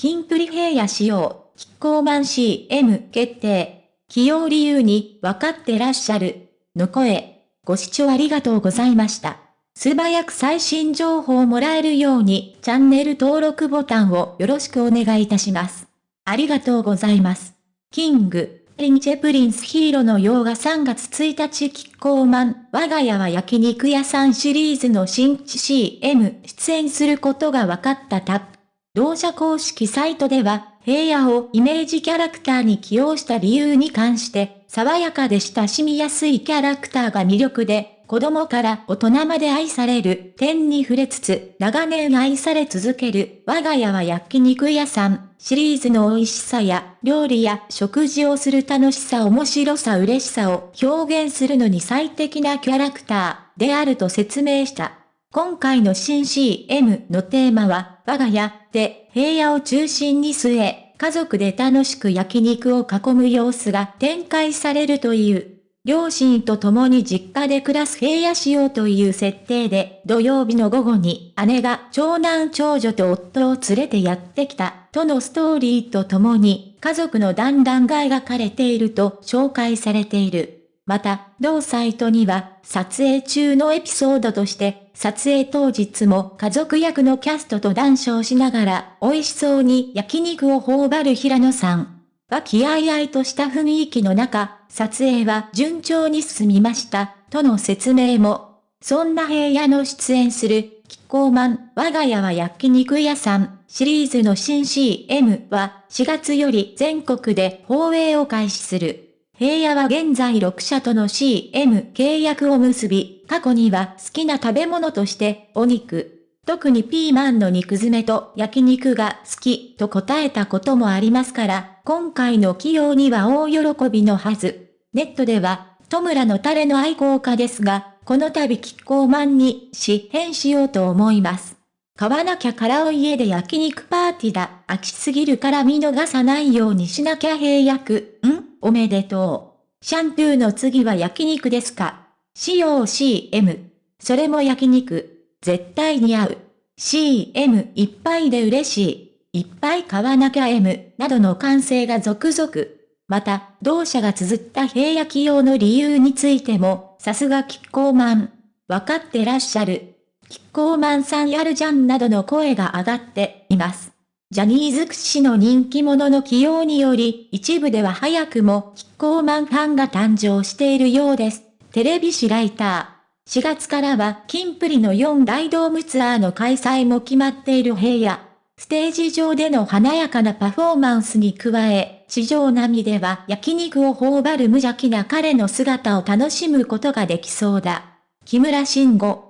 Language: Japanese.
キンプリ平野仕様、キッコーマン CM 決定。起用理由に分かってらっしゃる。の声。ご視聴ありがとうございました。素早く最新情報をもらえるようにチャンネル登録ボタンをよろしくお願いいたします。ありがとうございます。キング、リンチェプリンスヒーローの洋画3月1日キッコーマン、我が家は焼肉屋さんシリーズの新 CM 出演することが分かったタップ。同社公式サイトでは、平野をイメージキャラクターに起用した理由に関して、爽やかで親しみやすいキャラクターが魅力で、子供から大人まで愛される点に触れつつ、長年愛され続ける我が家は焼肉屋さんシリーズの美味しさや料理や食事をする楽しさ面白さ嬉しさを表現するのに最適なキャラクターであると説明した。今回の新 CM のテーマは、我が家で平野を中心に据え、家族で楽しく焼肉を囲む様子が展開されるという。両親と共に実家で暮らす平野仕様という設定で、土曜日の午後に姉が長男長女と夫を連れてやってきた、とのストーリーと共に、家族の団らんが描かれていると紹介されている。また、同サイトには、撮影中のエピソードとして、撮影当日も家族役のキャストと談笑しながら、美味しそうに焼肉を頬張る平野さん。和気あいあいとした雰囲気の中、撮影は順調に進みました、との説明も。そんな平野の出演する、キッコーマン、我が家は焼肉屋さん、シリーズの新 CM は、4月より全国で放映を開始する。平野は現在6社との CM 契約を結び、過去には好きな食べ物としてお肉、特にピーマンの肉詰めと焼肉が好きと答えたこともありますから、今回の起用には大喜びのはず。ネットでは、戸村のタレの愛好家ですが、この度キッコーマンに支変しようと思います。買わなきゃからお家で焼肉パーティーだ。飽きすぎるから見逃さないようにしなきゃ平約。おめでとう。シャンプーの次は焼肉ですか？使用 CM。それも焼肉。絶対に合う。CM いっぱいで嬉しい。いっぱい買わなきゃ M などの歓声が続々。また、同社が綴った平焼き用の理由についても、さすがキッコーマン。わかってらっしゃる。キッコーマンさんやるじゃんなどの声が上がっています。ジャニーズ屈指の人気者の起用により、一部では早くもキッコーマンファンが誕生しているようです。テレビ誌ライター。4月からは、キンプリの4大ドームツアーの開催も決まっている平野。ステージ上での華やかなパフォーマンスに加え、地上並みでは焼肉を頬張る無邪気な彼の姿を楽しむことができそうだ。木村慎吾